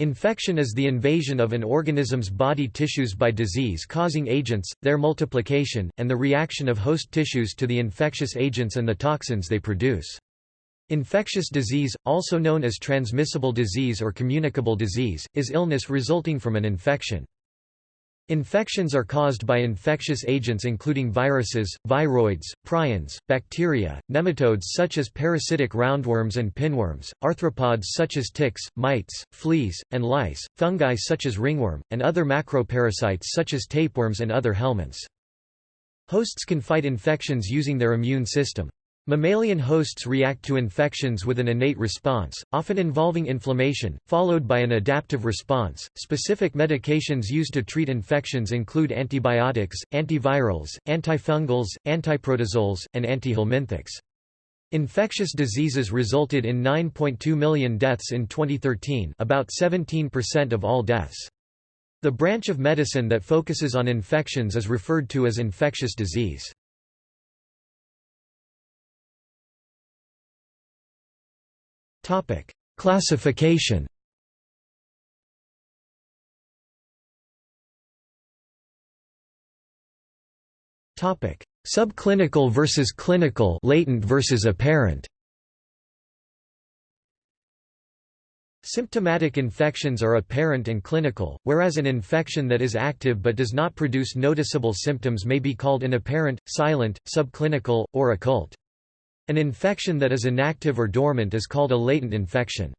Infection is the invasion of an organism's body tissues by disease-causing agents, their multiplication, and the reaction of host tissues to the infectious agents and the toxins they produce. Infectious disease, also known as transmissible disease or communicable disease, is illness resulting from an infection. Infections are caused by infectious agents including viruses, viroids, prions, bacteria, nematodes such as parasitic roundworms and pinworms, arthropods such as ticks, mites, fleas, and lice, fungi such as ringworm, and other macroparasites such as tapeworms and other helminths. Hosts can fight infections using their immune system. Mammalian hosts react to infections with an innate response, often involving inflammation, followed by an adaptive response. Specific medications used to treat infections include antibiotics, antivirals, antifungals, antiprotozoals, and antihelminthics. Infectious diseases resulted in 9.2 million deaths in 2013, about 17% of all deaths. The branch of medicine that focuses on infections is referred to as infectious disease. Classification. Topic: Subclinical versus clinical, latent versus apparent. Symptomatic infections are apparent and clinical, whereas an infection that is active but does not produce noticeable symptoms may be called an apparent, silent, subclinical, or occult. An infection that is inactive or dormant is called a latent infection.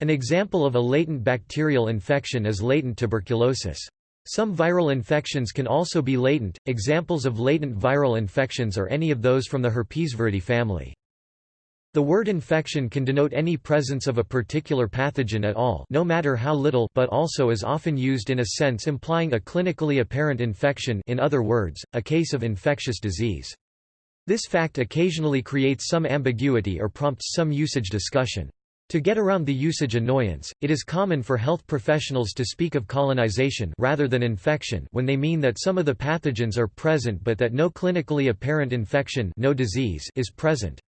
An example of a latent bacterial infection is latent tuberculosis. Some viral infections can also be latent. Examples of latent viral infections are any of those from the Herpesviridae family. The word infection can denote any presence of a particular pathogen at all no matter how little but also is often used in a sense implying a clinically apparent infection in other words, a case of infectious disease. This fact occasionally creates some ambiguity or prompts some usage discussion. To get around the usage annoyance, it is common for health professionals to speak of colonization rather than infection when they mean that some of the pathogens are present but that no clinically apparent infection no disease is present.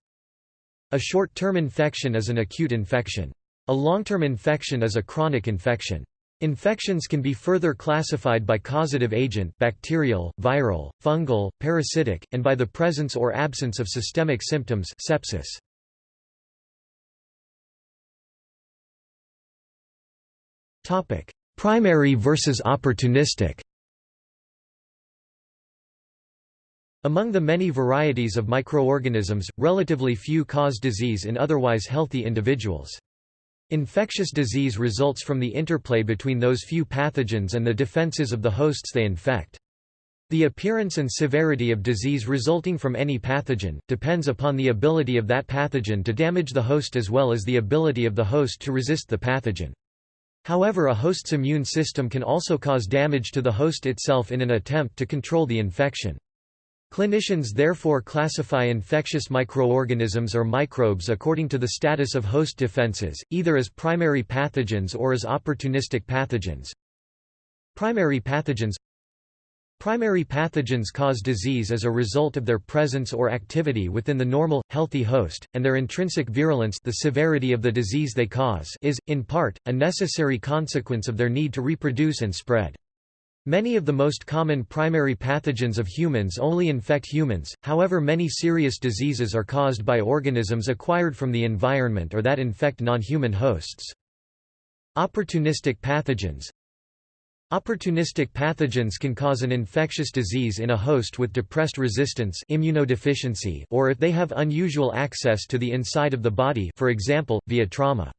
A short-term infection is an acute infection. A long-term infection is a chronic infection. Infections can be further classified by causative agent bacterial, viral, fungal, parasitic, and by the presence or absence of systemic symptoms sepsis. Primary versus opportunistic Among the many varieties of microorganisms, relatively few cause disease in otherwise healthy individuals. Infectious disease results from the interplay between those few pathogens and the defenses of the hosts they infect. The appearance and severity of disease resulting from any pathogen, depends upon the ability of that pathogen to damage the host as well as the ability of the host to resist the pathogen. However a host's immune system can also cause damage to the host itself in an attempt to control the infection. Clinicians therefore classify infectious microorganisms or microbes according to the status of host defenses, either as primary pathogens or as opportunistic pathogens. Primary pathogens Primary pathogens cause disease as a result of their presence or activity within the normal, healthy host, and their intrinsic virulence the severity of the disease they cause is, in part, a necessary consequence of their need to reproduce and spread. Many of the most common primary pathogens of humans only infect humans, however many serious diseases are caused by organisms acquired from the environment or that infect non-human hosts. Opportunistic pathogens Opportunistic pathogens can cause an infectious disease in a host with depressed resistance immunodeficiency or if they have unusual access to the inside of the body for example, via trauma.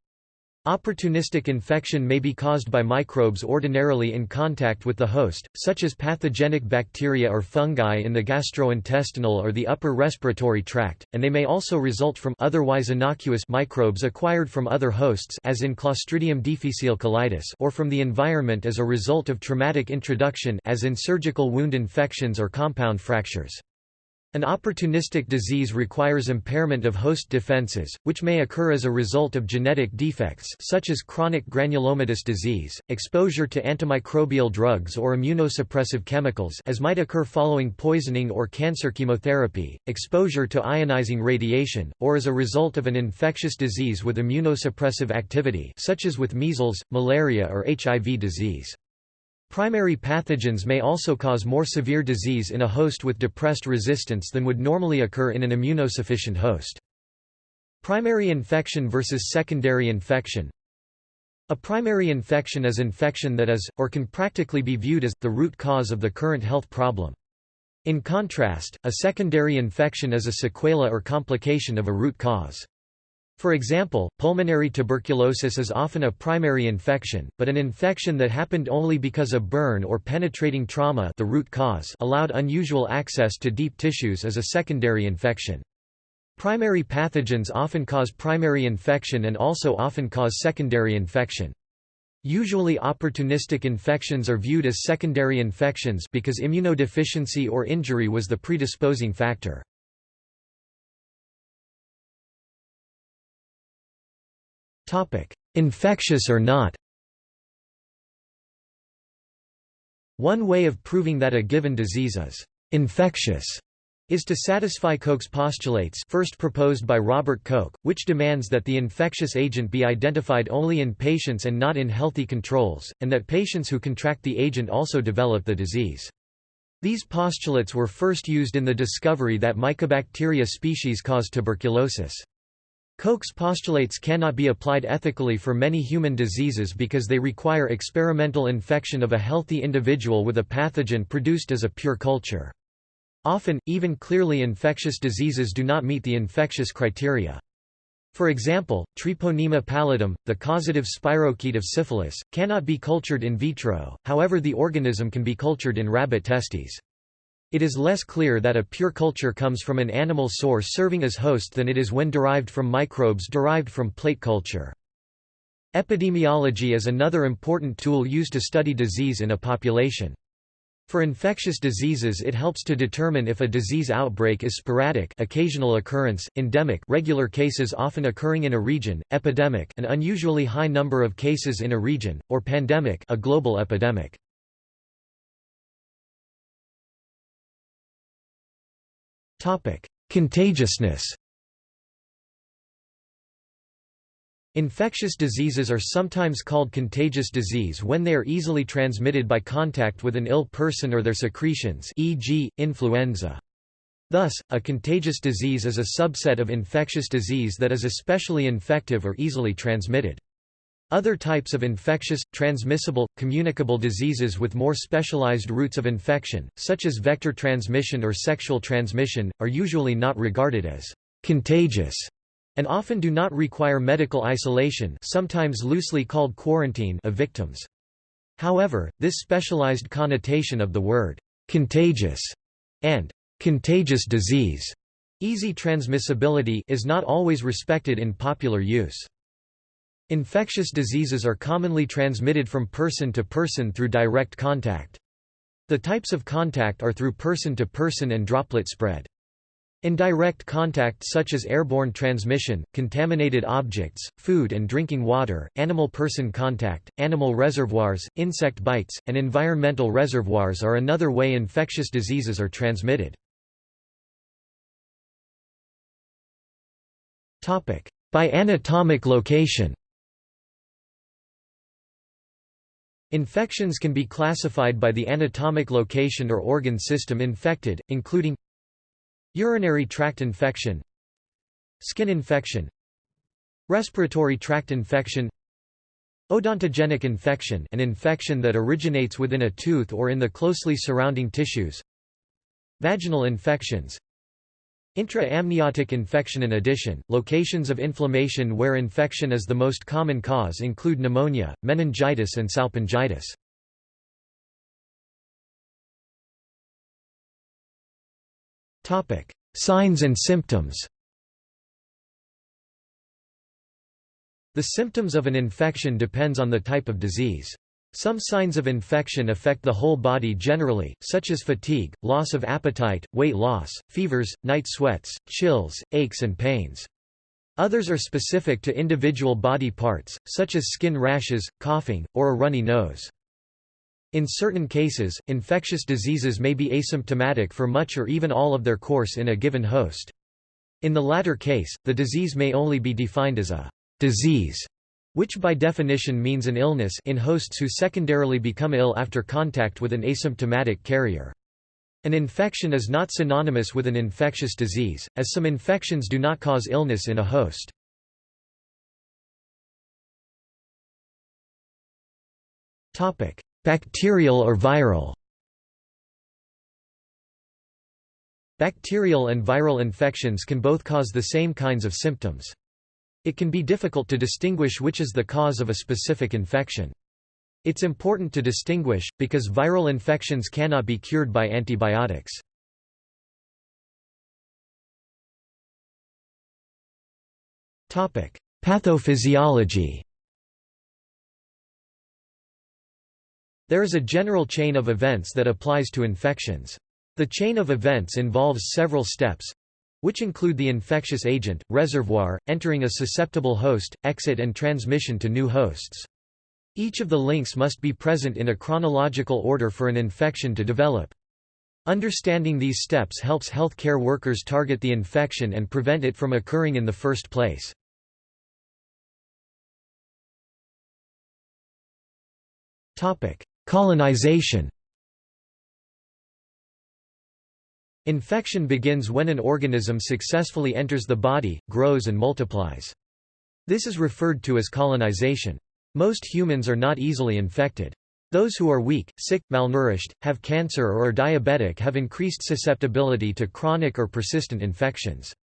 Opportunistic infection may be caused by microbes ordinarily in contact with the host, such as pathogenic bacteria or fungi in the gastrointestinal or the upper respiratory tract, and they may also result from otherwise innocuous microbes acquired from other hosts as in Clostridium difficile colitis or from the environment as a result of traumatic introduction as in surgical wound infections or compound fractures. An opportunistic disease requires impairment of host defenses, which may occur as a result of genetic defects such as chronic granulomatous disease, exposure to antimicrobial drugs or immunosuppressive chemicals as might occur following poisoning or cancer chemotherapy, exposure to ionizing radiation, or as a result of an infectious disease with immunosuppressive activity such as with measles, malaria or HIV disease. Primary pathogens may also cause more severe disease in a host with depressed resistance than would normally occur in an immunosufficient host. Primary infection versus secondary infection A primary infection is infection that is, or can practically be viewed as, the root cause of the current health problem. In contrast, a secondary infection is a sequela or complication of a root cause. For example, pulmonary tuberculosis is often a primary infection, but an infection that happened only because a burn or penetrating trauma the root cause allowed unusual access to deep tissues is a secondary infection. Primary pathogens often cause primary infection and also often cause secondary infection. Usually opportunistic infections are viewed as secondary infections because immunodeficiency or injury was the predisposing factor. Infectious or not. One way of proving that a given disease is infectious is to satisfy Koch's postulates first proposed by Robert Koch, which demands that the infectious agent be identified only in patients and not in healthy controls, and that patients who contract the agent also develop the disease. These postulates were first used in the discovery that Mycobacteria species cause tuberculosis. Koch's postulates cannot be applied ethically for many human diseases because they require experimental infection of a healthy individual with a pathogen produced as a pure culture. Often, even clearly infectious diseases do not meet the infectious criteria. For example, Treponema pallidum, the causative spirochete of syphilis, cannot be cultured in vitro, however the organism can be cultured in rabbit testes. It is less clear that a pure culture comes from an animal source serving as host than it is when derived from microbes derived from plate culture. Epidemiology is another important tool used to study disease in a population. For infectious diseases it helps to determine if a disease outbreak is sporadic occasional occurrence, endemic regular cases often occurring in a region, epidemic an unusually high number of cases in a region, or pandemic a global epidemic. Contagiousness Infectious diseases are sometimes called contagious disease when they are easily transmitted by contact with an ill person or their secretions e.g., influenza. Thus, a contagious disease is a subset of infectious disease that is especially infective or easily transmitted. Other types of infectious, transmissible, communicable diseases with more specialized routes of infection, such as vector transmission or sexual transmission, are usually not regarded as contagious and often do not require medical isolation sometimes loosely called quarantine of victims. However, this specialized connotation of the word contagious and contagious disease easy transmissibility is not always respected in popular use. Infectious diseases are commonly transmitted from person to person through direct contact. The types of contact are through person-to-person and droplet spread. Indirect contact such as airborne transmission, contaminated objects, food and drinking water, animal-person contact, animal reservoirs, insect bites, and environmental reservoirs are another way infectious diseases are transmitted. By anatomic location Infections can be classified by the anatomic location or organ system infected, including urinary tract infection, skin infection, respiratory tract infection, odontogenic infection an infection that originates within a tooth or in the closely surrounding tissues, vaginal infections, Intra-amniotic infection In addition, locations of inflammation where infection is the most common cause include pneumonia, meningitis and salpingitis. Signs and symptoms The symptoms of an infection depends on the type of disease. Some signs of infection affect the whole body generally, such as fatigue, loss of appetite, weight loss, fevers, night sweats, chills, aches and pains. Others are specific to individual body parts, such as skin rashes, coughing, or a runny nose. In certain cases, infectious diseases may be asymptomatic for much or even all of their course in a given host. In the latter case, the disease may only be defined as a disease which by definition means an illness in hosts who secondarily become ill after contact with an asymptomatic carrier. An infection is not synonymous with an infectious disease, as some infections do not cause illness in a host. Bacterial or viral Bacterial and viral infections can both cause the same kinds of symptoms. It can be difficult to distinguish which is the cause of a specific infection. It's important to distinguish, because viral infections cannot be cured by antibiotics. Pathophysiology There is a general chain of events that applies to infections. The chain of events involves several steps, which include the infectious agent, reservoir, entering a susceptible host, exit and transmission to new hosts. Each of the links must be present in a chronological order for an infection to develop. Understanding these steps helps healthcare workers target the infection and prevent it from occurring in the first place. Colonization Infection begins when an organism successfully enters the body, grows and multiplies. This is referred to as colonization. Most humans are not easily infected. Those who are weak, sick, malnourished, have cancer or are diabetic have increased susceptibility to chronic or persistent infections.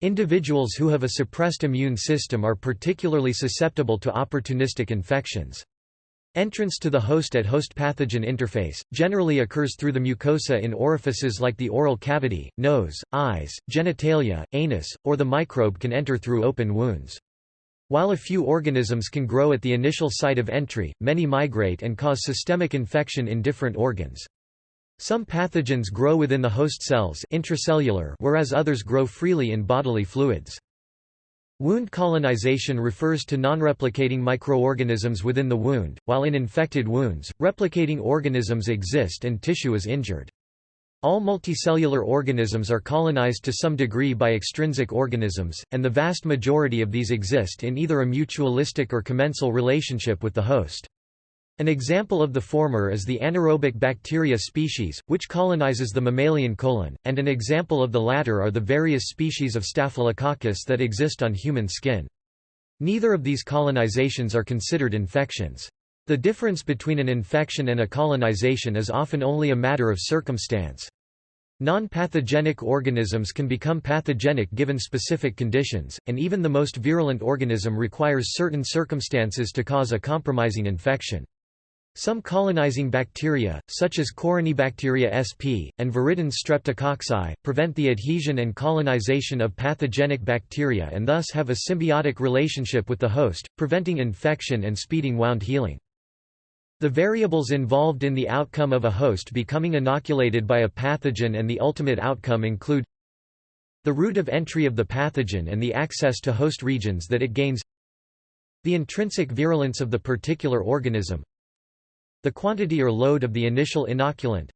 Individuals who have a suppressed immune system are particularly susceptible to opportunistic infections. Entrance to the host at host-pathogen interface, generally occurs through the mucosa in orifices like the oral cavity, nose, eyes, genitalia, anus, or the microbe can enter through open wounds. While a few organisms can grow at the initial site of entry, many migrate and cause systemic infection in different organs. Some pathogens grow within the host cells intracellular whereas others grow freely in bodily fluids. Wound colonization refers to non-replicating microorganisms within the wound, while in infected wounds, replicating organisms exist and tissue is injured. All multicellular organisms are colonized to some degree by extrinsic organisms, and the vast majority of these exist in either a mutualistic or commensal relationship with the host. An example of the former is the anaerobic bacteria species, which colonizes the mammalian colon, and an example of the latter are the various species of Staphylococcus that exist on human skin. Neither of these colonizations are considered infections. The difference between an infection and a colonization is often only a matter of circumstance. Non-pathogenic organisms can become pathogenic given specific conditions, and even the most virulent organism requires certain circumstances to cause a compromising infection. Some colonizing bacteria, such as Corynebacteria sp. and Viridans streptococci, prevent the adhesion and colonization of pathogenic bacteria and thus have a symbiotic relationship with the host, preventing infection and speeding wound healing. The variables involved in the outcome of a host becoming inoculated by a pathogen and the ultimate outcome include the route of entry of the pathogen and the access to host regions that it gains the intrinsic virulence of the particular organism the quantity or load of the initial inoculant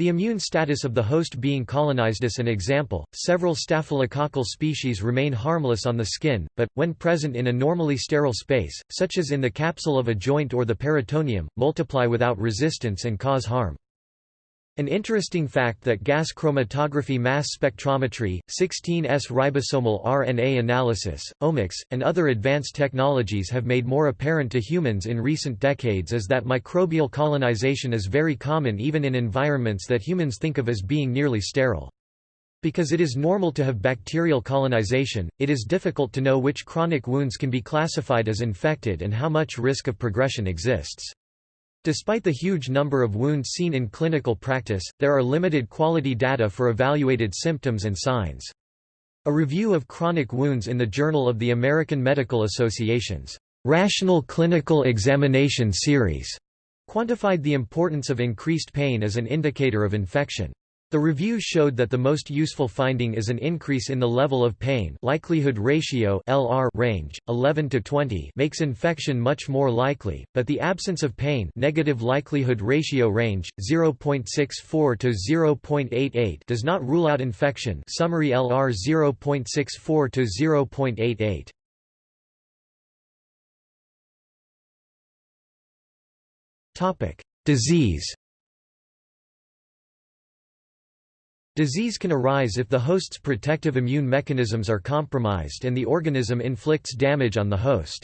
the immune status of the host being colonized as an example, several staphylococcal species remain harmless on the skin, but, when present in a normally sterile space, such as in the capsule of a joint or the peritoneum, multiply without resistance and cause harm. An interesting fact that gas chromatography mass spectrometry, 16S ribosomal RNA analysis, omics, and other advanced technologies have made more apparent to humans in recent decades is that microbial colonization is very common even in environments that humans think of as being nearly sterile. Because it is normal to have bacterial colonization, it is difficult to know which chronic wounds can be classified as infected and how much risk of progression exists. Despite the huge number of wounds seen in clinical practice, there are limited quality data for evaluated symptoms and signs. A review of chronic wounds in the Journal of the American Medical Associations Rational Clinical Examination Series quantified the importance of increased pain as an indicator of infection. The review showed that the most useful finding is an increase in the level of pain likelihood ratio LR range 11 to 20 makes infection much more likely, but the absence of pain negative likelihood ratio range 0.64 to 0.88 does not rule out infection summary LR 0.64 to 0.88 Topic: Disease Disease can arise if the host's protective immune mechanisms are compromised and the organism inflicts damage on the host.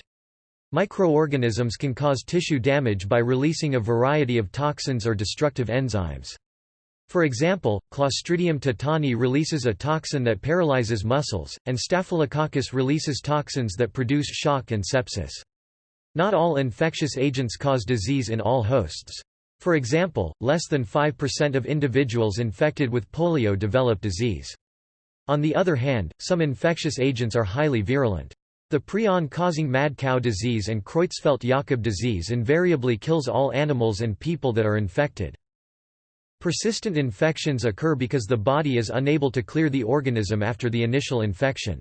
Microorganisms can cause tissue damage by releasing a variety of toxins or destructive enzymes. For example, Clostridium tetani releases a toxin that paralyzes muscles, and Staphylococcus releases toxins that produce shock and sepsis. Not all infectious agents cause disease in all hosts. For example, less than 5% of individuals infected with polio develop disease. On the other hand, some infectious agents are highly virulent. The prion-causing mad cow disease and Creutzfeldt-Jakob disease invariably kills all animals and people that are infected. Persistent infections occur because the body is unable to clear the organism after the initial infection.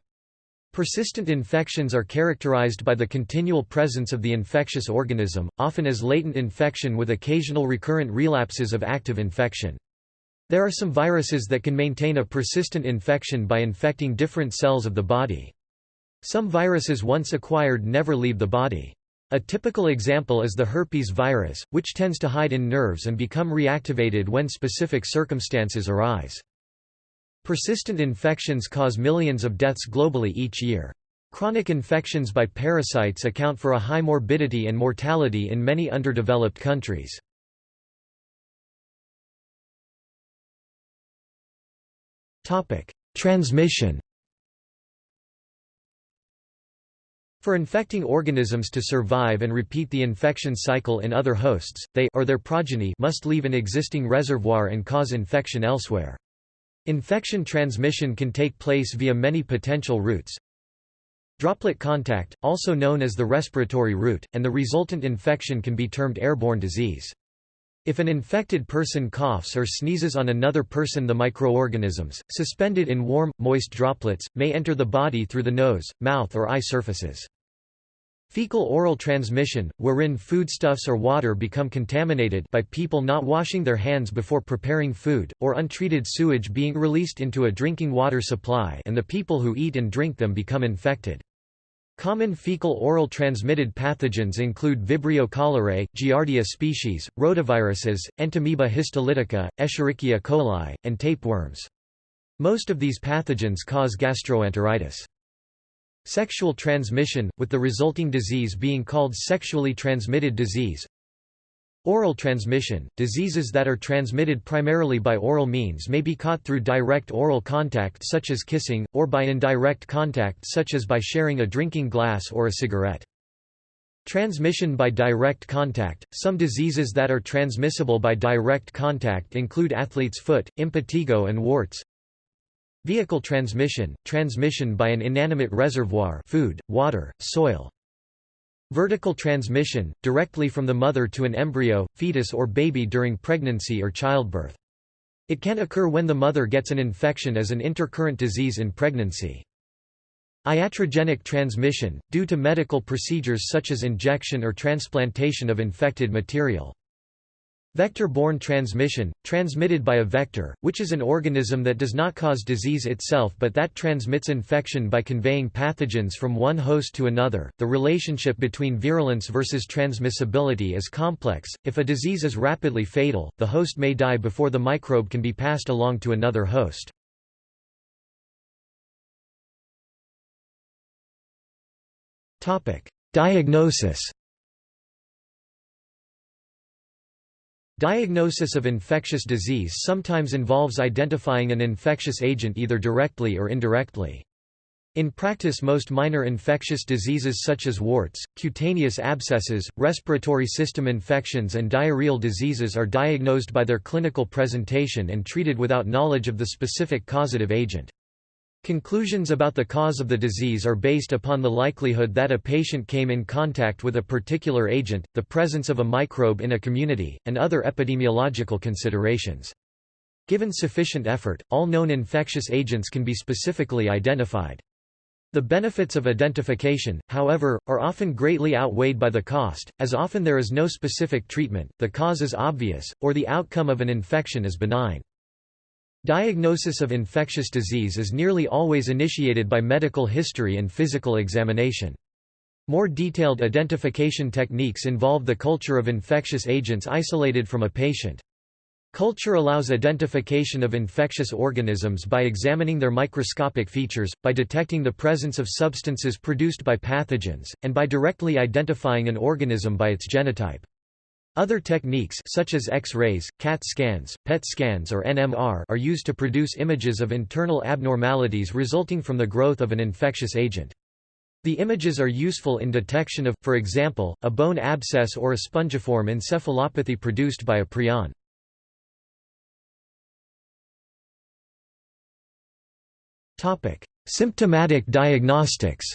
Persistent infections are characterized by the continual presence of the infectious organism, often as latent infection with occasional recurrent relapses of active infection. There are some viruses that can maintain a persistent infection by infecting different cells of the body. Some viruses once acquired never leave the body. A typical example is the herpes virus, which tends to hide in nerves and become reactivated when specific circumstances arise. Persistent infections cause millions of deaths globally each year. Chronic infections by parasites account for a high morbidity and mortality in many underdeveloped countries. Transmission For infecting organisms to survive and repeat the infection cycle in other hosts, they or their progeny must leave an existing reservoir and cause infection elsewhere. Infection transmission can take place via many potential routes. Droplet contact, also known as the respiratory route, and the resultant infection can be termed airborne disease. If an infected person coughs or sneezes on another person the microorganisms, suspended in warm, moist droplets, may enter the body through the nose, mouth or eye surfaces. Fecal-oral transmission, wherein foodstuffs or water become contaminated by people not washing their hands before preparing food, or untreated sewage being released into a drinking water supply and the people who eat and drink them become infected. Common fecal-oral transmitted pathogens include Vibrio cholerae, Giardia species, rotaviruses, Entamoeba histolytica, Escherichia coli, and tapeworms. Most of these pathogens cause gastroenteritis. Sexual transmission, with the resulting disease being called sexually transmitted disease. Oral transmission, diseases that are transmitted primarily by oral means may be caught through direct oral contact such as kissing, or by indirect contact such as by sharing a drinking glass or a cigarette. Transmission by direct contact – Some diseases that are transmissible by direct contact include athlete's foot, impetigo and warts Vehicle transmission, transmission by an inanimate reservoir food, water, soil. Vertical transmission, directly from the mother to an embryo, fetus or baby during pregnancy or childbirth. It can occur when the mother gets an infection as an intercurrent disease in pregnancy. Iatrogenic transmission, due to medical procedures such as injection or transplantation of infected material. Vector-borne transmission, transmitted by a vector, which is an organism that does not cause disease itself but that transmits infection by conveying pathogens from one host to another. The relationship between virulence versus transmissibility is complex. If a disease is rapidly fatal, the host may die before the microbe can be passed along to another host. Topic: Diagnosis Diagnosis of infectious disease sometimes involves identifying an infectious agent either directly or indirectly. In practice most minor infectious diseases such as warts, cutaneous abscesses, respiratory system infections and diarrheal diseases are diagnosed by their clinical presentation and treated without knowledge of the specific causative agent. Conclusions about the cause of the disease are based upon the likelihood that a patient came in contact with a particular agent, the presence of a microbe in a community, and other epidemiological considerations. Given sufficient effort, all known infectious agents can be specifically identified. The benefits of identification, however, are often greatly outweighed by the cost, as often there is no specific treatment, the cause is obvious, or the outcome of an infection is benign. Diagnosis of infectious disease is nearly always initiated by medical history and physical examination. More detailed identification techniques involve the culture of infectious agents isolated from a patient. Culture allows identification of infectious organisms by examining their microscopic features, by detecting the presence of substances produced by pathogens, and by directly identifying an organism by its genotype. Other techniques such as X-rays, CAT scans, PET scans or NMR are used to produce images of internal abnormalities resulting from the growth of an infectious agent. The images are useful in detection of, for example, a bone abscess or a spongiform encephalopathy produced by a prion. Symptomatic diagnostics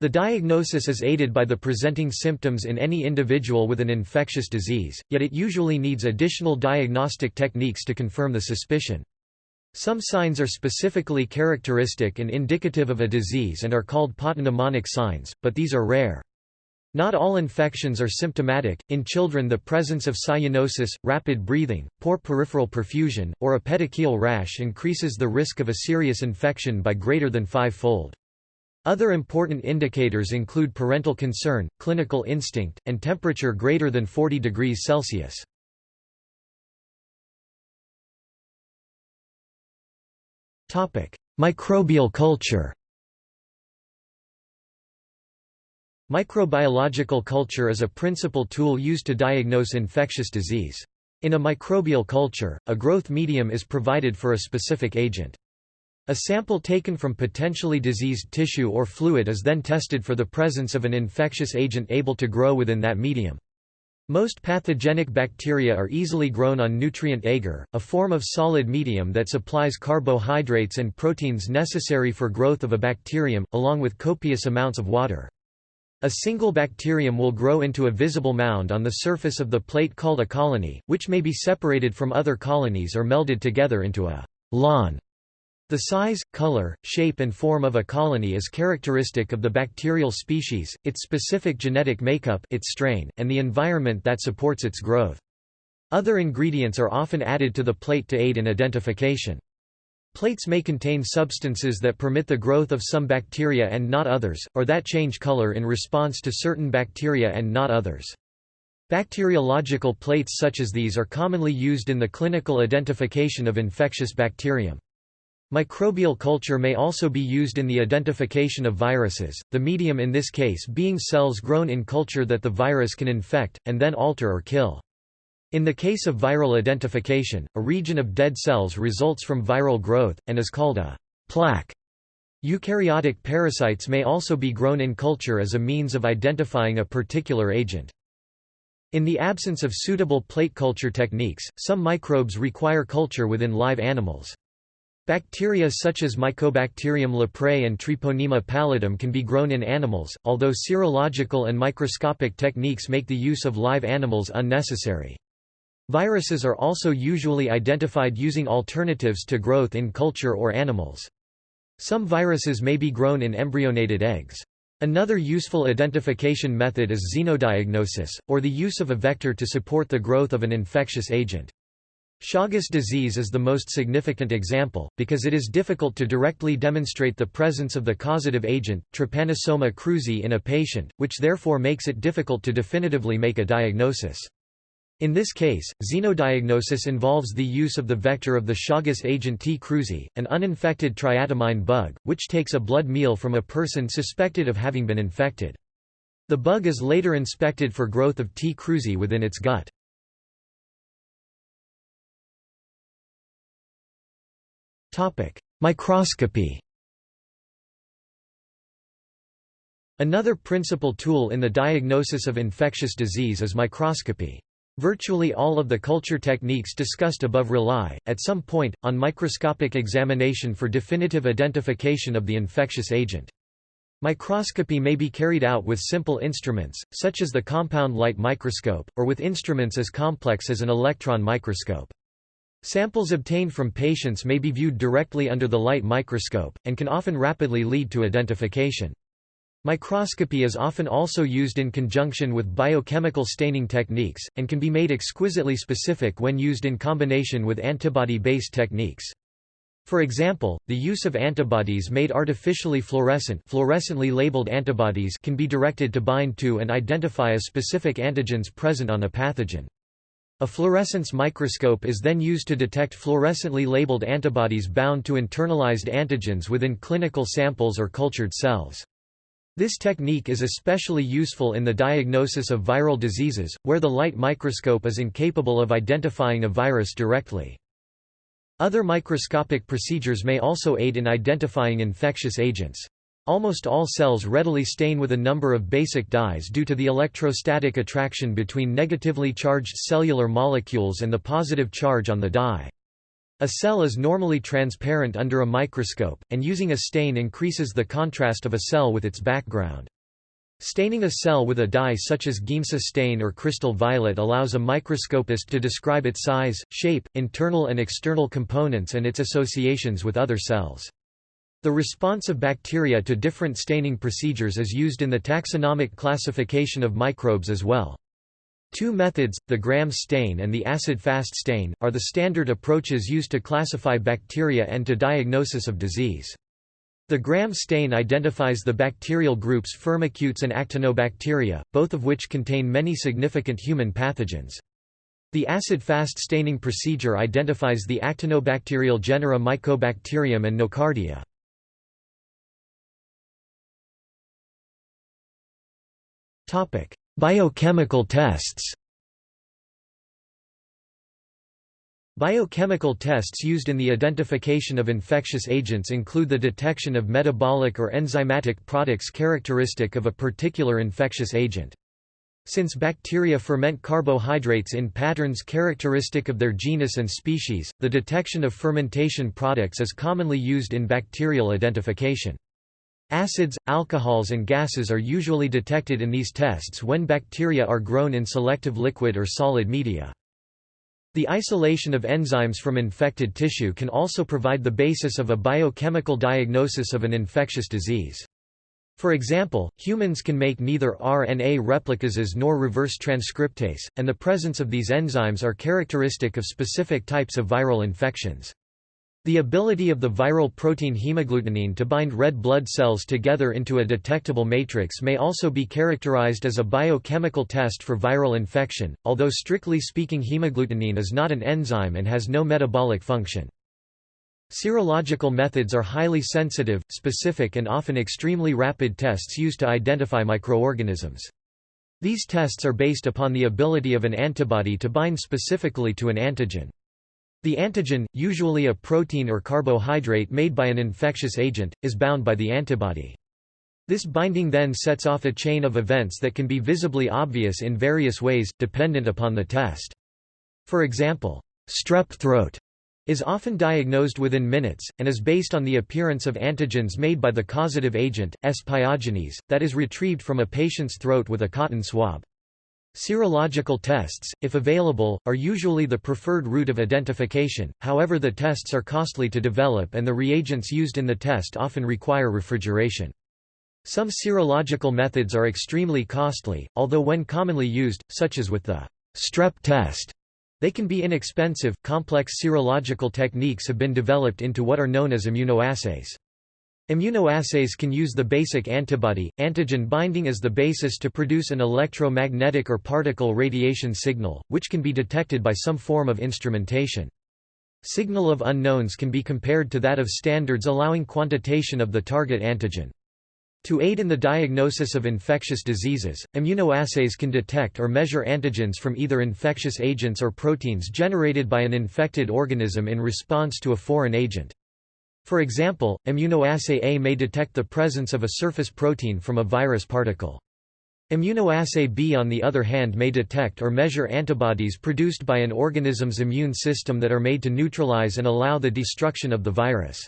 The diagnosis is aided by the presenting symptoms in any individual with an infectious disease, yet it usually needs additional diagnostic techniques to confirm the suspicion. Some signs are specifically characteristic and indicative of a disease and are called pathognomonic signs, but these are rare. Not all infections are symptomatic. In children, the presence of cyanosis, rapid breathing, poor peripheral perfusion, or a petechial rash increases the risk of a serious infection by greater than five-fold. Other important indicators include parental concern, clinical instinct, and temperature greater than 40 degrees Celsius. Microbial culture Microbiological culture is a principal tool used to diagnose infectious disease. In a microbial culture, a growth medium is provided for a specific agent. A sample taken from potentially diseased tissue or fluid is then tested for the presence of an infectious agent able to grow within that medium. Most pathogenic bacteria are easily grown on nutrient agar, a form of solid medium that supplies carbohydrates and proteins necessary for growth of a bacterium, along with copious amounts of water. A single bacterium will grow into a visible mound on the surface of the plate called a colony, which may be separated from other colonies or melded together into a lawn. The size, color, shape and form of a colony is characteristic of the bacterial species, its specific genetic makeup its strain, and the environment that supports its growth. Other ingredients are often added to the plate to aid in identification. Plates may contain substances that permit the growth of some bacteria and not others, or that change color in response to certain bacteria and not others. Bacteriological plates such as these are commonly used in the clinical identification of infectious bacterium. Microbial culture may also be used in the identification of viruses, the medium in this case being cells grown in culture that the virus can infect, and then alter or kill. In the case of viral identification, a region of dead cells results from viral growth, and is called a plaque. Eukaryotic parasites may also be grown in culture as a means of identifying a particular agent. In the absence of suitable plate culture techniques, some microbes require culture within live animals. Bacteria such as Mycobacterium leprae and Treponema pallidum can be grown in animals, although serological and microscopic techniques make the use of live animals unnecessary. Viruses are also usually identified using alternatives to growth in culture or animals. Some viruses may be grown in embryonated eggs. Another useful identification method is xenodiagnosis, or the use of a vector to support the growth of an infectious agent. Chagas disease is the most significant example, because it is difficult to directly demonstrate the presence of the causative agent, Trypanosoma cruzi in a patient, which therefore makes it difficult to definitively make a diagnosis. In this case, xenodiagnosis involves the use of the vector of the Chagas agent T. cruzi, an uninfected triatomine bug, which takes a blood meal from a person suspected of having been infected. The bug is later inspected for growth of T. cruzi within its gut. Microscopy Another principal tool in the diagnosis of infectious disease is microscopy. Virtually all of the culture techniques discussed above rely, at some point, on microscopic examination for definitive identification of the infectious agent. Microscopy may be carried out with simple instruments, such as the compound light microscope, or with instruments as complex as an electron microscope. Samples obtained from patients may be viewed directly under the light microscope, and can often rapidly lead to identification. Microscopy is often also used in conjunction with biochemical staining techniques, and can be made exquisitely specific when used in combination with antibody-based techniques. For example, the use of antibodies made artificially fluorescent fluorescently labeled antibodies can be directed to bind to and identify a specific antigens present on a pathogen. A fluorescence microscope is then used to detect fluorescently labeled antibodies bound to internalized antigens within clinical samples or cultured cells. This technique is especially useful in the diagnosis of viral diseases, where the light microscope is incapable of identifying a virus directly. Other microscopic procedures may also aid in identifying infectious agents. Almost all cells readily stain with a number of basic dyes due to the electrostatic attraction between negatively charged cellular molecules and the positive charge on the dye. A cell is normally transparent under a microscope, and using a stain increases the contrast of a cell with its background. Staining a cell with a dye such as Giemsa stain or crystal violet allows a microscopist to describe its size, shape, internal and external components and its associations with other cells. The response of bacteria to different staining procedures is used in the taxonomic classification of microbes as well. Two methods, the Gram stain and the acid-fast stain, are the standard approaches used to classify bacteria and to diagnosis of disease. The Gram stain identifies the bacterial groups Firmicutes and Actinobacteria, both of which contain many significant human pathogens. The acid-fast staining procedure identifies the actinobacterial genera Mycobacterium and Nocardia. Biochemical tests Biochemical tests used in the identification of infectious agents include the detection of metabolic or enzymatic products characteristic of a particular infectious agent. Since bacteria ferment carbohydrates in patterns characteristic of their genus and species, the detection of fermentation products is commonly used in bacterial identification. Acids, alcohols and gases are usually detected in these tests when bacteria are grown in selective liquid or solid media. The isolation of enzymes from infected tissue can also provide the basis of a biochemical diagnosis of an infectious disease. For example, humans can make neither RNA replicases nor reverse transcriptase, and the presence of these enzymes are characteristic of specific types of viral infections. The ability of the viral protein hemagglutinin to bind red blood cells together into a detectable matrix may also be characterized as a biochemical test for viral infection, although strictly speaking hemagglutinin is not an enzyme and has no metabolic function. Serological methods are highly sensitive, specific and often extremely rapid tests used to identify microorganisms. These tests are based upon the ability of an antibody to bind specifically to an antigen. The antigen, usually a protein or carbohydrate made by an infectious agent, is bound by the antibody. This binding then sets off a chain of events that can be visibly obvious in various ways, dependent upon the test. For example, strep throat is often diagnosed within minutes, and is based on the appearance of antigens made by the causative agent, S. pyogenes, that is retrieved from a patient's throat with a cotton swab. Serological tests, if available, are usually the preferred route of identification, however the tests are costly to develop and the reagents used in the test often require refrigeration. Some serological methods are extremely costly, although when commonly used, such as with the strep test, they can be inexpensive. Complex serological techniques have been developed into what are known as immunoassays. Immunoassays can use the basic antibody, antigen binding as the basis to produce an electromagnetic or particle radiation signal, which can be detected by some form of instrumentation. Signal of unknowns can be compared to that of standards allowing quantitation of the target antigen. To aid in the diagnosis of infectious diseases, immunoassays can detect or measure antigens from either infectious agents or proteins generated by an infected organism in response to a foreign agent. For example, immunoassay A may detect the presence of a surface protein from a virus particle. Immunoassay B on the other hand may detect or measure antibodies produced by an organism's immune system that are made to neutralize and allow the destruction of the virus.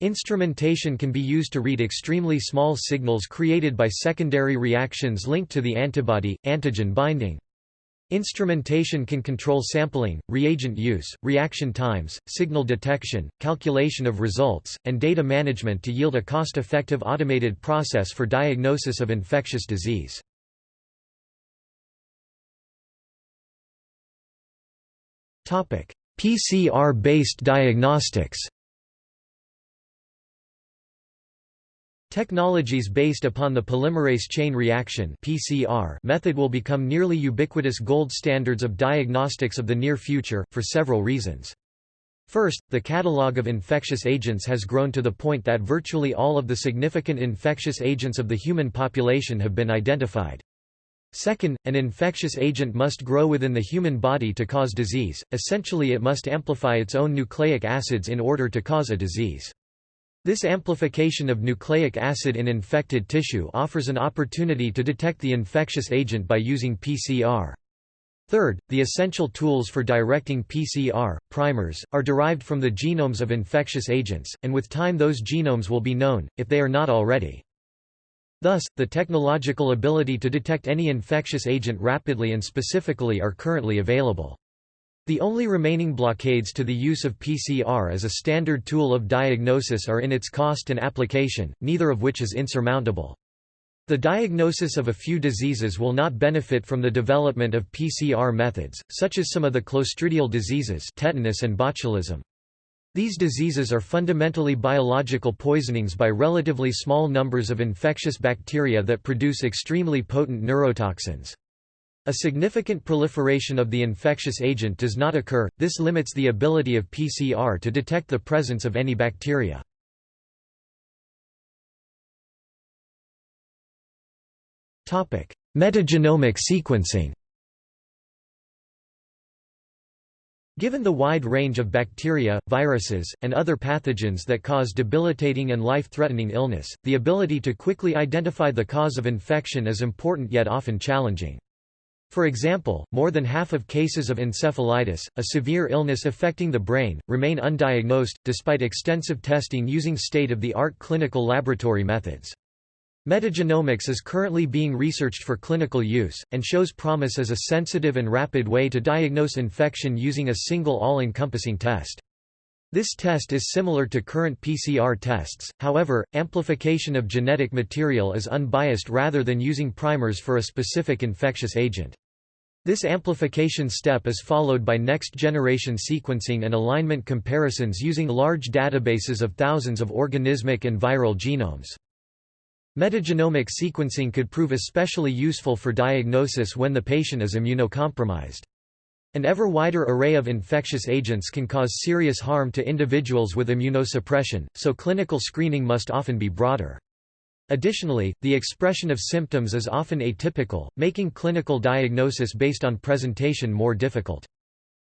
Instrumentation can be used to read extremely small signals created by secondary reactions linked to the antibody-antigen binding. Instrumentation can control sampling, reagent use, reaction times, signal detection, calculation of results, and data management to yield a cost-effective automated process for diagnosis of infectious disease. PCR-based diagnostics Technologies based upon the polymerase chain reaction (PCR) method will become nearly ubiquitous gold standards of diagnostics of the near future for several reasons. First, the catalog of infectious agents has grown to the point that virtually all of the significant infectious agents of the human population have been identified. Second, an infectious agent must grow within the human body to cause disease, essentially it must amplify its own nucleic acids in order to cause a disease. This amplification of nucleic acid in infected tissue offers an opportunity to detect the infectious agent by using PCR. Third, the essential tools for directing PCR, primers, are derived from the genomes of infectious agents, and with time those genomes will be known, if they are not already. Thus, the technological ability to detect any infectious agent rapidly and specifically are currently available. The only remaining blockades to the use of PCR as a standard tool of diagnosis are in its cost and application, neither of which is insurmountable. The diagnosis of a few diseases will not benefit from the development of PCR methods, such as some of the clostridial diseases tetanus and botulism. These diseases are fundamentally biological poisonings by relatively small numbers of infectious bacteria that produce extremely potent neurotoxins. A significant proliferation of the infectious agent does not occur, this limits the ability of PCR to detect the presence of any bacteria. Metagenomic sequencing Given the wide range of bacteria, viruses, and other pathogens that cause debilitating and life-threatening illness, the ability to quickly identify the cause of infection is important yet often challenging. For example, more than half of cases of encephalitis, a severe illness affecting the brain, remain undiagnosed, despite extensive testing using state-of-the-art clinical laboratory methods. Metagenomics is currently being researched for clinical use, and shows promise as a sensitive and rapid way to diagnose infection using a single all-encompassing test. This test is similar to current PCR tests, however, amplification of genetic material is unbiased rather than using primers for a specific infectious agent. This amplification step is followed by next-generation sequencing and alignment comparisons using large databases of thousands of organismic and viral genomes. Metagenomic sequencing could prove especially useful for diagnosis when the patient is immunocompromised. An ever wider array of infectious agents can cause serious harm to individuals with immunosuppression, so clinical screening must often be broader. Additionally, the expression of symptoms is often atypical, making clinical diagnosis based on presentation more difficult.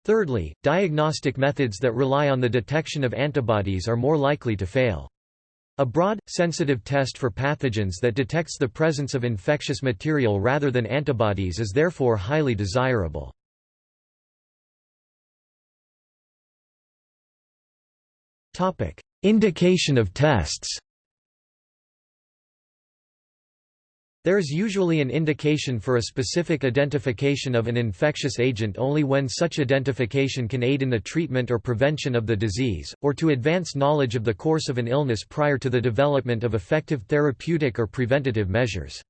Thirdly, diagnostic methods that rely on the detection of antibodies are more likely to fail. A broad, sensitive test for pathogens that detects the presence of infectious material rather than antibodies is therefore highly desirable. Indication of tests There is usually an indication for a specific identification of an infectious agent only when such identification can aid in the treatment or prevention of the disease, or to advance knowledge of the course of an illness prior to the development of effective therapeutic or preventative measures.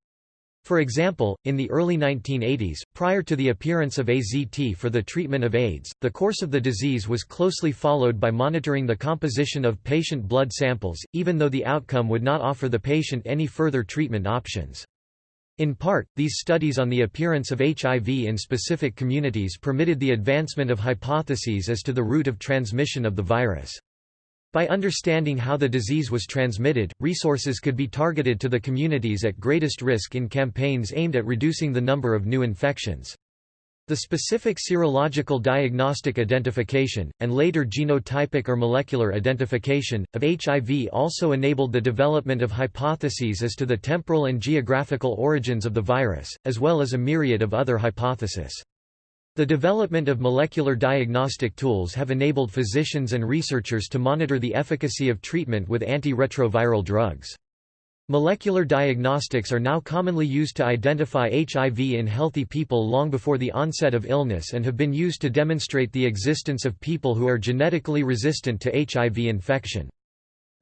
For example, in the early 1980s, prior to the appearance of AZT for the treatment of AIDS, the course of the disease was closely followed by monitoring the composition of patient blood samples, even though the outcome would not offer the patient any further treatment options. In part, these studies on the appearance of HIV in specific communities permitted the advancement of hypotheses as to the route of transmission of the virus. By understanding how the disease was transmitted, resources could be targeted to the communities at greatest risk in campaigns aimed at reducing the number of new infections. The specific serological diagnostic identification, and later genotypic or molecular identification, of HIV also enabled the development of hypotheses as to the temporal and geographical origins of the virus, as well as a myriad of other hypotheses. The development of molecular diagnostic tools have enabled physicians and researchers to monitor the efficacy of treatment with antiretroviral drugs. Molecular diagnostics are now commonly used to identify HIV in healthy people long before the onset of illness and have been used to demonstrate the existence of people who are genetically resistant to HIV infection.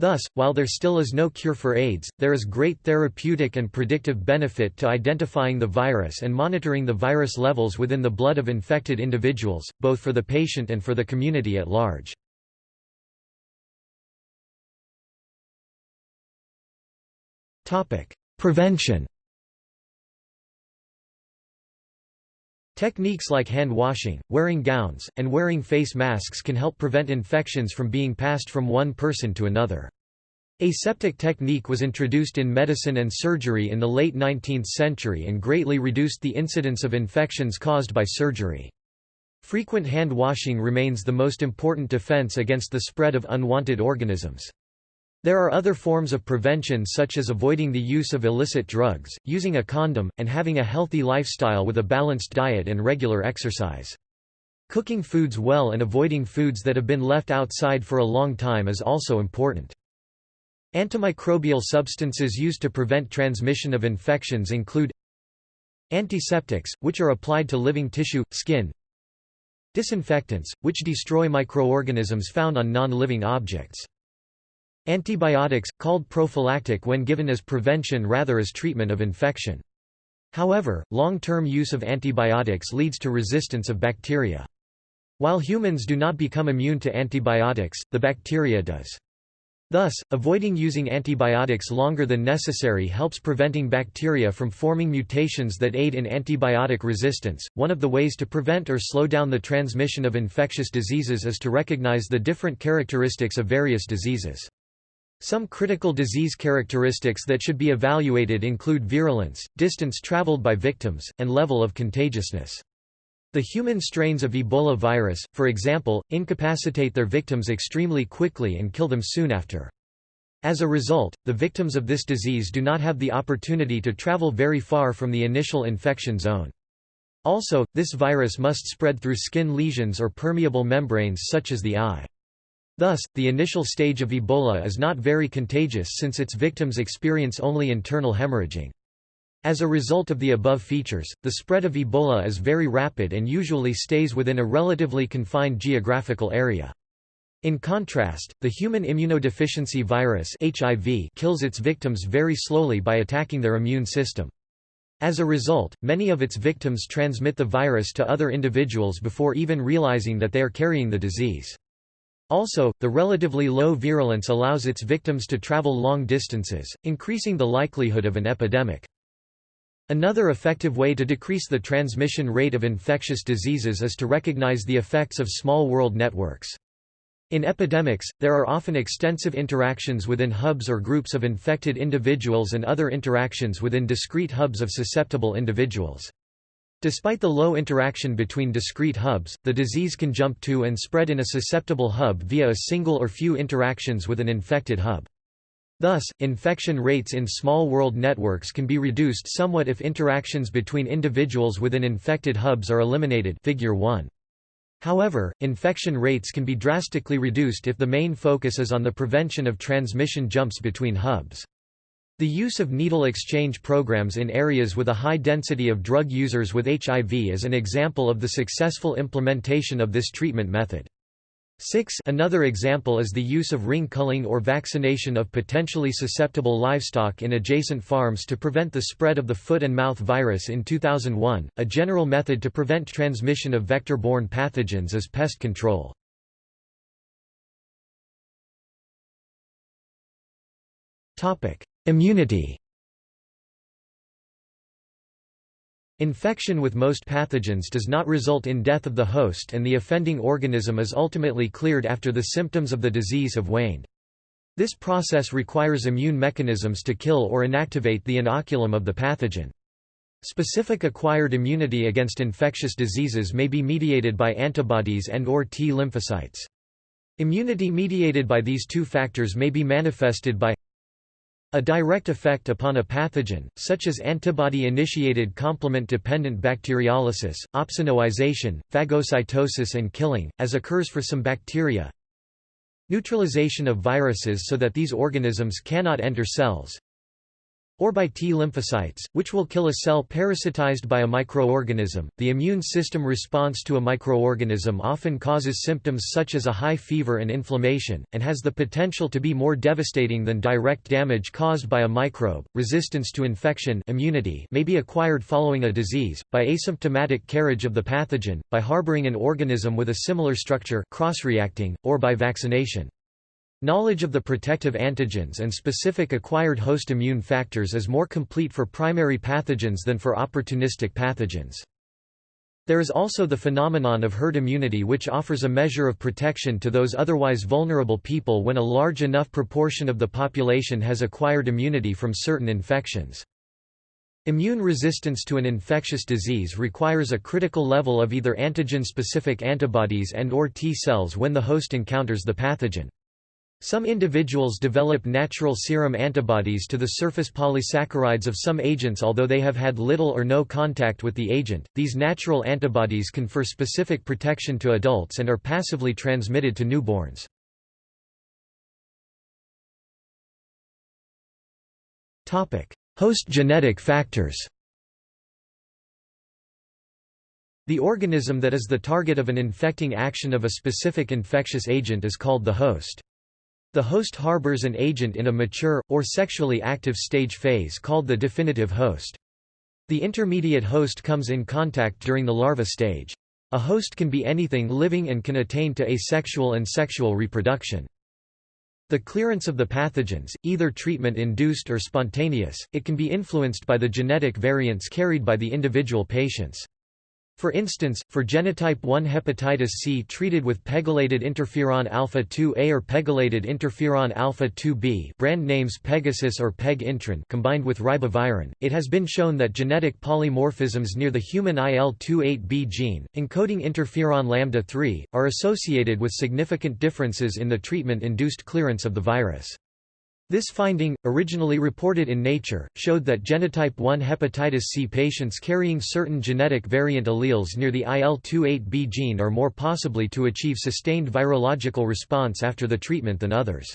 Thus, while there still is no cure for AIDS, there is great therapeutic and predictive benefit to identifying the virus and monitoring the virus levels within the blood of infected individuals, both for the patient and for the community at large. Prevention Techniques like hand washing, wearing gowns, and wearing face masks can help prevent infections from being passed from one person to another. Aseptic technique was introduced in medicine and surgery in the late 19th century and greatly reduced the incidence of infections caused by surgery. Frequent hand washing remains the most important defense against the spread of unwanted organisms. There are other forms of prevention such as avoiding the use of illicit drugs, using a condom, and having a healthy lifestyle with a balanced diet and regular exercise. Cooking foods well and avoiding foods that have been left outside for a long time is also important. Antimicrobial substances used to prevent transmission of infections include Antiseptics, which are applied to living tissue, skin Disinfectants, which destroy microorganisms found on non-living objects Antibiotics, called prophylactic when given as prevention rather as treatment of infection. However, long-term use of antibiotics leads to resistance of bacteria. While humans do not become immune to antibiotics, the bacteria does. Thus, avoiding using antibiotics longer than necessary helps preventing bacteria from forming mutations that aid in antibiotic resistance. One of the ways to prevent or slow down the transmission of infectious diseases is to recognize the different characteristics of various diseases. Some critical disease characteristics that should be evaluated include virulence, distance traveled by victims, and level of contagiousness. The human strains of Ebola virus, for example, incapacitate their victims extremely quickly and kill them soon after. As a result, the victims of this disease do not have the opportunity to travel very far from the initial infection zone. Also, this virus must spread through skin lesions or permeable membranes such as the eye. Thus, the initial stage of Ebola is not very contagious since its victims experience only internal hemorrhaging. As a result of the above features, the spread of Ebola is very rapid and usually stays within a relatively confined geographical area. In contrast, the human immunodeficiency virus HIV kills its victims very slowly by attacking their immune system. As a result, many of its victims transmit the virus to other individuals before even realizing that they are carrying the disease. Also, the relatively low virulence allows its victims to travel long distances, increasing the likelihood of an epidemic. Another effective way to decrease the transmission rate of infectious diseases is to recognize the effects of small world networks. In epidemics, there are often extensive interactions within hubs or groups of infected individuals and other interactions within discrete hubs of susceptible individuals. Despite the low interaction between discrete hubs, the disease can jump to and spread in a susceptible hub via a single or few interactions with an infected hub. Thus, infection rates in small world networks can be reduced somewhat if interactions between individuals within infected hubs are eliminated figure 1. However, infection rates can be drastically reduced if the main focus is on the prevention of transmission jumps between hubs. The use of needle exchange programs in areas with a high density of drug users with HIV is an example of the successful implementation of this treatment method. 6 Another example is the use of ring culling or vaccination of potentially susceptible livestock in adjacent farms to prevent the spread of the foot and mouth virus in 2001. A general method to prevent transmission of vector-borne pathogens is pest control. Topic: Immunity Infection with most pathogens does not result in death of the host and the offending organism is ultimately cleared after the symptoms of the disease have waned. This process requires immune mechanisms to kill or inactivate the inoculum of the pathogen. Specific acquired immunity against infectious diseases may be mediated by antibodies and or T lymphocytes. Immunity mediated by these two factors may be manifested by a direct effect upon a pathogen, such as antibody-initiated complement-dependent bacteriolysis, opsonization, phagocytosis and killing, as occurs for some bacteria. Neutralization of viruses so that these organisms cannot enter cells or by T lymphocytes, which will kill a cell parasitized by a microorganism. The immune system response to a microorganism often causes symptoms such as a high fever and inflammation, and has the potential to be more devastating than direct damage caused by a microbe. Resistance to infection immunity may be acquired following a disease, by asymptomatic carriage of the pathogen, by harboring an organism with a similar structure cross-reacting, or by vaccination. Knowledge of the protective antigens and specific acquired host immune factors is more complete for primary pathogens than for opportunistic pathogens. There is also the phenomenon of herd immunity which offers a measure of protection to those otherwise vulnerable people when a large enough proportion of the population has acquired immunity from certain infections. Immune resistance to an infectious disease requires a critical level of either antigen-specific antibodies and or T cells when the host encounters the pathogen. Some individuals develop natural serum antibodies to the surface polysaccharides of some agents although they have had little or no contact with the agent. These natural antibodies confer specific protection to adults and are passively transmitted to newborns. Topic: Host genetic factors. The organism that is the target of an infecting action of a specific infectious agent is called the host. The host harbors an agent in a mature, or sexually active stage phase called the definitive host. The intermediate host comes in contact during the larva stage. A host can be anything living and can attain to asexual and sexual reproduction. The clearance of the pathogens, either treatment-induced or spontaneous, it can be influenced by the genetic variants carried by the individual patients. For instance, for genotype 1 hepatitis C treated with pegylated interferon alpha-2A or pegylated interferon alpha-2B brand names Pegasys or Peg-Intron combined with ribavirin, it has been shown that genetic polymorphisms near the human IL-28B gene, encoding interferon lambda-3, are associated with significant differences in the treatment-induced clearance of the virus. This finding, originally reported in Nature, showed that genotype 1 hepatitis C patients carrying certain genetic variant alleles near the IL-28B gene are more possibly to achieve sustained virological response after the treatment than others.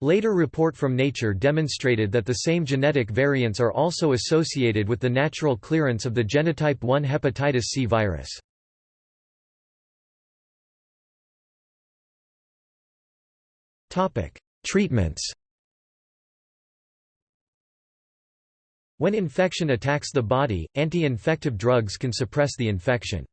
Later report from Nature demonstrated that the same genetic variants are also associated with the natural clearance of the genotype 1 hepatitis C virus. Treatments When infection attacks the body, anti-infective drugs can suppress the infection.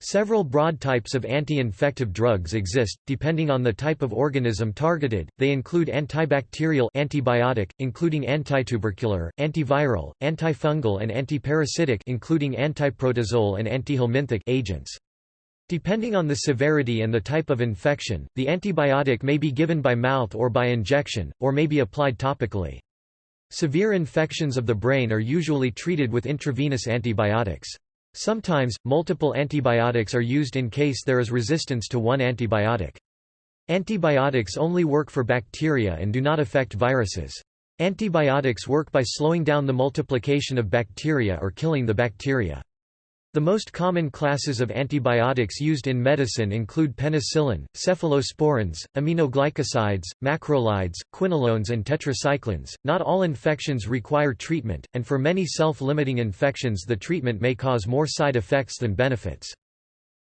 Several broad types of anti-infective drugs exist, depending on the type of organism targeted. They include antibacterial antibiotic, including antitubercular, antiviral, antifungal and antiparasitic including antiprotozoal and antihelminthic agents. Depending on the severity and the type of infection, the antibiotic may be given by mouth or by injection, or may be applied topically. Severe infections of the brain are usually treated with intravenous antibiotics. Sometimes, multiple antibiotics are used in case there is resistance to one antibiotic. Antibiotics only work for bacteria and do not affect viruses. Antibiotics work by slowing down the multiplication of bacteria or killing the bacteria. The most common classes of antibiotics used in medicine include penicillin, cephalosporins, aminoglycosides, macrolides, quinolones and tetracyclines. Not all infections require treatment, and for many self-limiting infections the treatment may cause more side effects than benefits.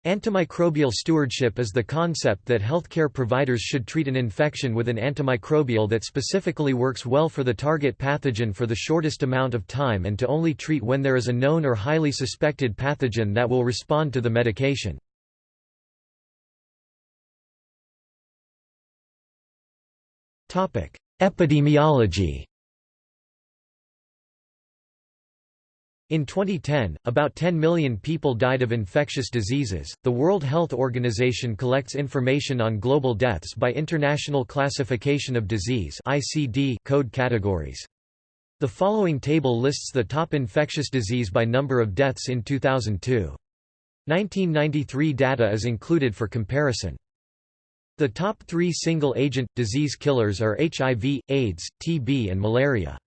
Antimicrobial stewardship is the concept that healthcare providers should treat an infection with an antimicrobial that specifically works well for the target pathogen for the shortest amount of time and to only treat when there is a known or highly suspected pathogen that will respond to the medication. Epidemiology In 2010, about 10 million people died of infectious diseases. The World Health Organization collects information on global deaths by International Classification of Disease (ICD) code categories. The following table lists the top infectious disease by number of deaths in 2002. 1993 data is included for comparison. The top three single-agent, disease killers are HIV, AIDS, TB and malaria.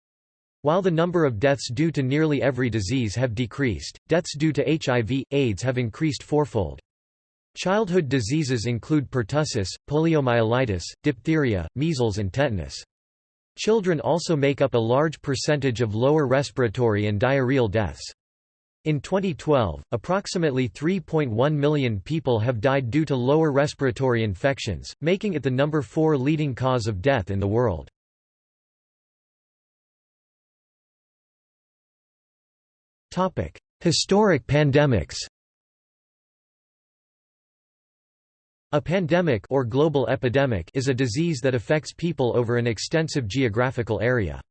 While the number of deaths due to nearly every disease have decreased, deaths due to HIV, AIDS have increased fourfold. Childhood diseases include pertussis, poliomyelitis, diphtheria, measles and tetanus. Children also make up a large percentage of lower respiratory and diarrheal deaths. In 2012, approximately 3.1 million people have died due to lower respiratory infections, making it the number 4 leading cause of death in the world. Historic pandemics A pandemic or global epidemic is a disease that affects people over an extensive geographical area.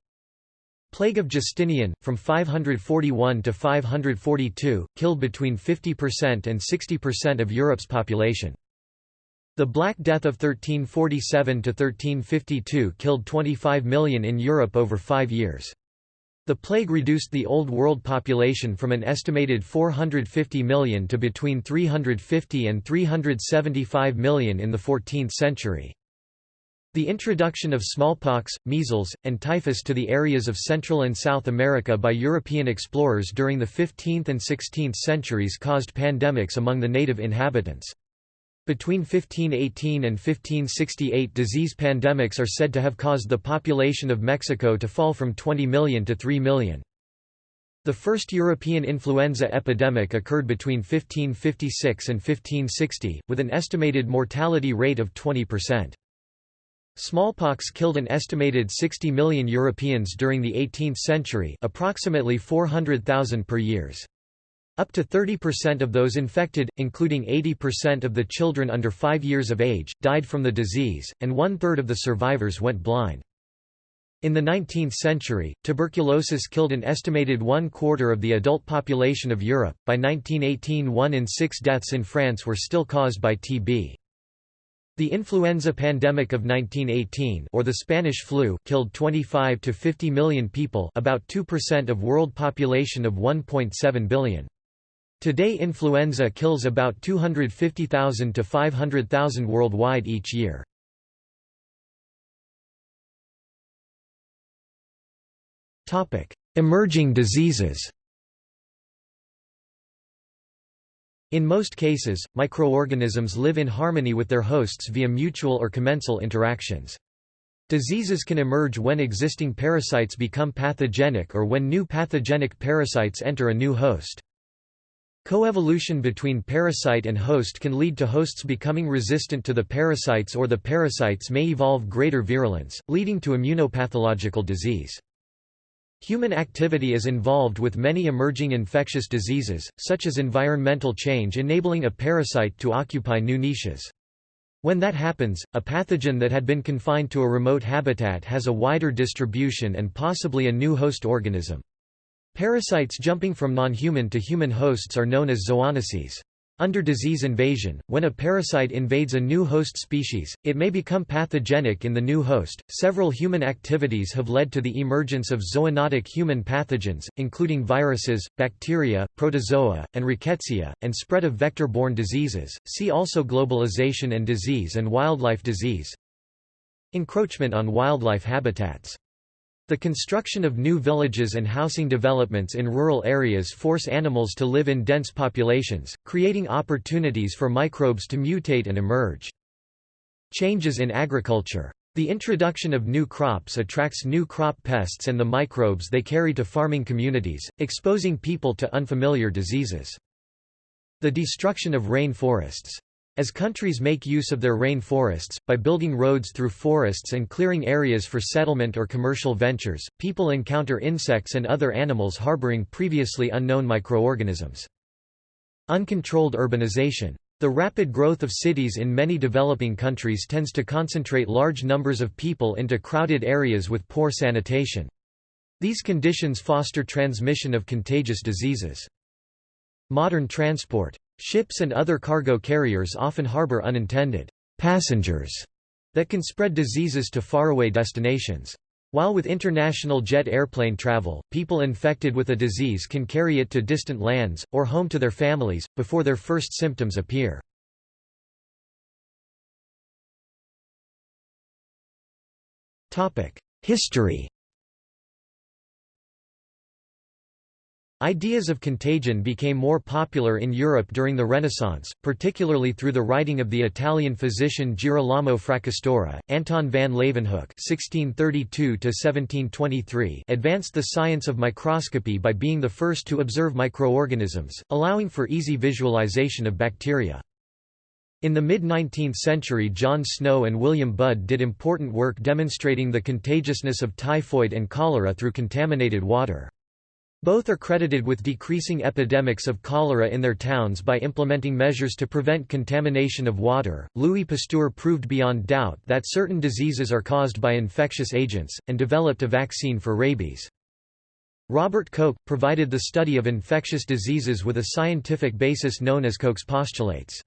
Plague of Justinian, from 541 to 542, killed between 50% and 60% of Europe's population. The Black Death of 1347 to 1352 killed 25 million in Europe over five years. The plague reduced the Old World population from an estimated 450 million to between 350 and 375 million in the 14th century. The introduction of smallpox, measles, and typhus to the areas of Central and South America by European explorers during the 15th and 16th centuries caused pandemics among the native inhabitants. Between 1518 and 1568 disease pandemics are said to have caused the population of Mexico to fall from 20 million to 3 million. The first European influenza epidemic occurred between 1556 and 1560, with an estimated mortality rate of 20%. Smallpox killed an estimated 60 million Europeans during the 18th century approximately 400,000 per years. Up to 30% of those infected, including 80% of the children under 5 years of age, died from the disease, and one-third of the survivors went blind. In the 19th century, tuberculosis killed an estimated one-quarter of the adult population of Europe. By 1918 one in six deaths in France were still caused by TB. The influenza pandemic of 1918 or the Spanish flu killed 25 to 50 million people about 2% of world population of 1.7 billion. Today influenza kills about 250,000 to 500,000 worldwide each year. Emerging diseases In most cases, microorganisms live in harmony with their hosts via mutual or commensal interactions. Diseases can emerge when existing parasites become pathogenic or when new pathogenic parasites enter a new host. Coevolution between parasite and host can lead to hosts becoming resistant to the parasites or the parasites may evolve greater virulence, leading to immunopathological disease. Human activity is involved with many emerging infectious diseases, such as environmental change enabling a parasite to occupy new niches. When that happens, a pathogen that had been confined to a remote habitat has a wider distribution and possibly a new host organism. Parasites jumping from non-human to human hosts are known as zoonoses. Under disease invasion, when a parasite invades a new host species, it may become pathogenic in the new host. Several human activities have led to the emergence of zoonotic human pathogens, including viruses, bacteria, protozoa, and rickettsia, and spread of vector-borne diseases. See also globalization and disease and wildlife disease. Encroachment on wildlife habitats. The construction of new villages and housing developments in rural areas force animals to live in dense populations, creating opportunities for microbes to mutate and emerge. Changes in agriculture. The introduction of new crops attracts new crop pests and the microbes they carry to farming communities, exposing people to unfamiliar diseases. The destruction of rain forests. As countries make use of their rain forests, by building roads through forests and clearing areas for settlement or commercial ventures, people encounter insects and other animals harboring previously unknown microorganisms. Uncontrolled urbanization. The rapid growth of cities in many developing countries tends to concentrate large numbers of people into crowded areas with poor sanitation. These conditions foster transmission of contagious diseases. Modern transport. Ships and other cargo carriers often harbor unintended passengers that can spread diseases to faraway destinations. While with international jet airplane travel, people infected with a disease can carry it to distant lands, or home to their families, before their first symptoms appear. History Ideas of contagion became more popular in Europe during the Renaissance, particularly through the writing of the Italian physician Girolamo Fracastoro. Anton van Leeuwenhoek (1632–1723) advanced the science of microscopy by being the first to observe microorganisms, allowing for easy visualization of bacteria. In the mid-19th century John Snow and William Budd did important work demonstrating the contagiousness of typhoid and cholera through contaminated water. Both are credited with decreasing epidemics of cholera in their towns by implementing measures to prevent contamination of water. Louis Pasteur proved beyond doubt that certain diseases are caused by infectious agents, and developed a vaccine for rabies. Robert Koch provided the study of infectious diseases with a scientific basis known as Koch's postulates.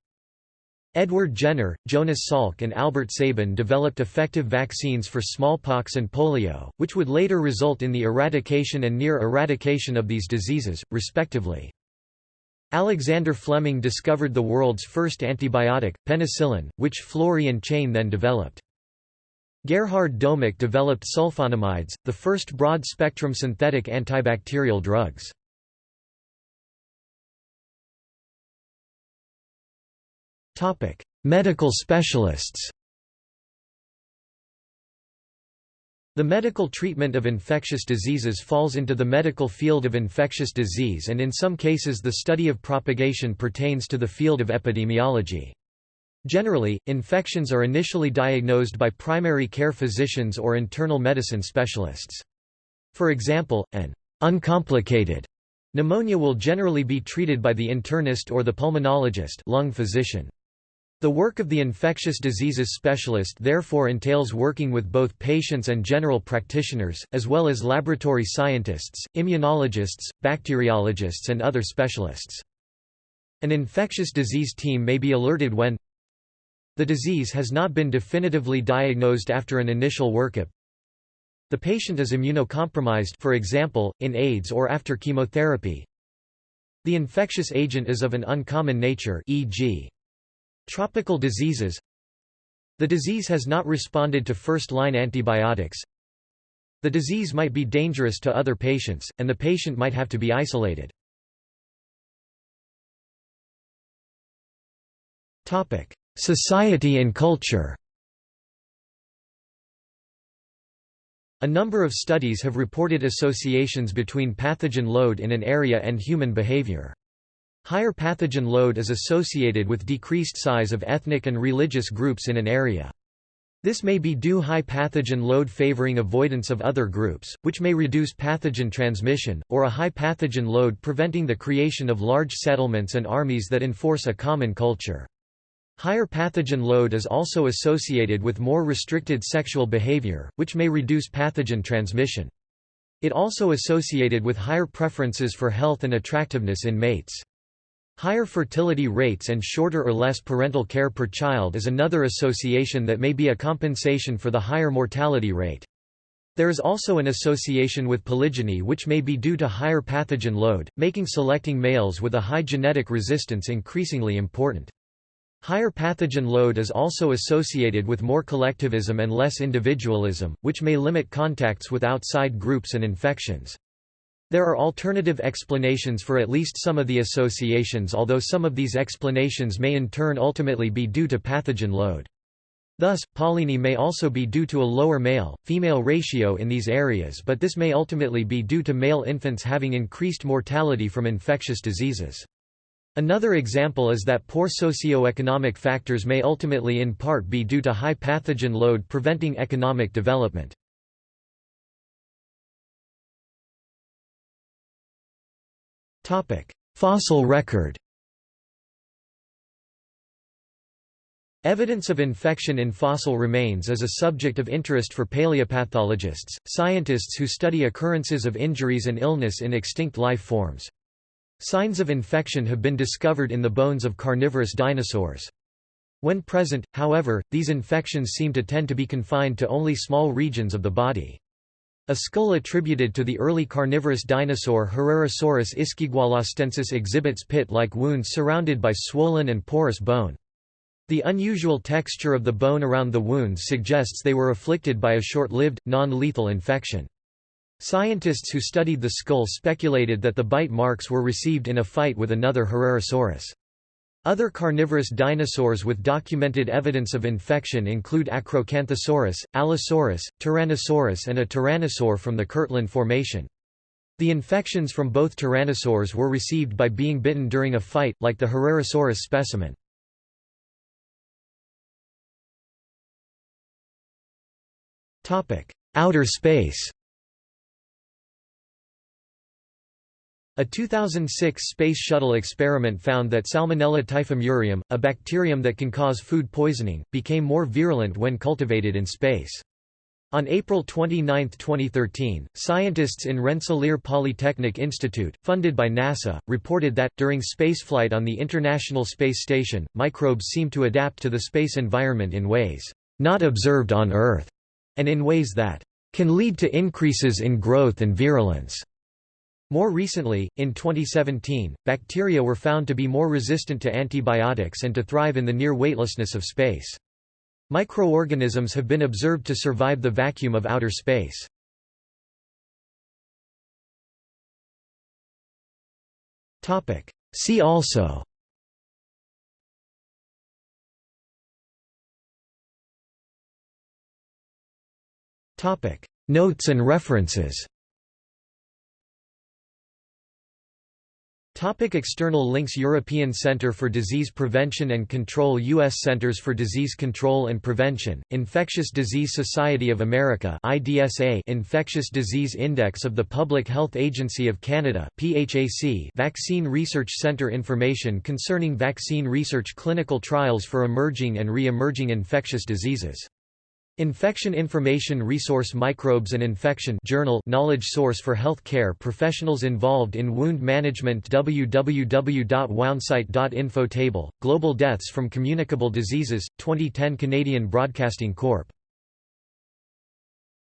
Edward Jenner, Jonas Salk and Albert Sabin developed effective vaccines for smallpox and polio, which would later result in the eradication and near eradication of these diseases, respectively. Alexander Fleming discovered the world's first antibiotic, penicillin, which Florey and Chain then developed. Gerhard Domagk developed sulfonamides, the first broad-spectrum synthetic antibacterial drugs. Topic: Medical specialists. The medical treatment of infectious diseases falls into the medical field of infectious disease and in some cases the study of propagation pertains to the field of epidemiology. Generally, infections are initially diagnosed by primary care physicians or internal medicine specialists. For example, an uncomplicated pneumonia will generally be treated by the internist or the pulmonologist lung physician. The work of the infectious diseases specialist therefore entails working with both patients and general practitioners, as well as laboratory scientists, immunologists, bacteriologists and other specialists. An infectious disease team may be alerted when the disease has not been definitively diagnosed after an initial workup, the patient is immunocompromised for example, in AIDS or after chemotherapy, the infectious agent is of an uncommon nature e.g. Tropical diseases The disease has not responded to first-line antibiotics The disease might be dangerous to other patients, and the patient might have to be isolated. Society and culture A number of studies have reported associations between pathogen load in an area and human behavior. Higher pathogen load is associated with decreased size of ethnic and religious groups in an area. This may be due high pathogen load favoring avoidance of other groups, which may reduce pathogen transmission, or a high pathogen load preventing the creation of large settlements and armies that enforce a common culture. Higher pathogen load is also associated with more restricted sexual behavior, which may reduce pathogen transmission. It also associated with higher preferences for health and attractiveness in mates. Higher fertility rates and shorter or less parental care per child is another association that may be a compensation for the higher mortality rate. There is also an association with polygyny which may be due to higher pathogen load, making selecting males with a high genetic resistance increasingly important. Higher pathogen load is also associated with more collectivism and less individualism, which may limit contacts with outside groups and infections. There are alternative explanations for at least some of the associations although some of these explanations may in turn ultimately be due to pathogen load. Thus, polygyny may also be due to a lower male-female ratio in these areas but this may ultimately be due to male infants having increased mortality from infectious diseases. Another example is that poor socio-economic factors may ultimately in part be due to high pathogen load preventing economic development. Fossil record. Evidence of infection in fossil remains is a subject of interest for paleopathologists, scientists who study occurrences of injuries and illness in extinct life forms. Signs of infection have been discovered in the bones of carnivorous dinosaurs. When present, however, these infections seem to tend to be confined to only small regions of the body. A skull attributed to the early carnivorous dinosaur Herrerasaurus ischigualastensis exhibits pit-like wounds surrounded by swollen and porous bone. The unusual texture of the bone around the wounds suggests they were afflicted by a short-lived, non-lethal infection. Scientists who studied the skull speculated that the bite marks were received in a fight with another Herrerasaurus. Other carnivorous dinosaurs with documented evidence of infection include Acrocanthosaurus, Allosaurus, Tyrannosaurus and a tyrannosaur from the Kirtland Formation. The infections from both tyrannosaurs were received by being bitten during a fight, like the Herrerasaurus specimen. Outer space A 2006 Space Shuttle experiment found that Salmonella typhimurium, a bacterium that can cause food poisoning, became more virulent when cultivated in space. On April 29, 2013, scientists in Rensselaer Polytechnic Institute, funded by NASA, reported that, during spaceflight on the International Space Station, microbes seem to adapt to the space environment in ways not observed on Earth, and in ways that can lead to increases in growth and virulence. More recently, in 2017, bacteria were found to be more resistant to antibiotics and to thrive in the near weightlessness of space. Microorganisms have been observed to survive the vacuum of outer space. See also Notes and references Topic external links European Centre for Disease Prevention and Control U.S. Centers for Disease Control and Prevention, Infectious Disease Society of America IDSA Infectious Disease Index of the Public Health Agency of Canada PHAC Vaccine Research Centre Information concerning vaccine research clinical trials for emerging and re-emerging infectious diseases Infection Information Resource Microbes and Infection Journal knowledge source for health care professionals involved in wound management www.woundsite.info Table, Global Deaths from Communicable Diseases, 2010 Canadian Broadcasting Corp.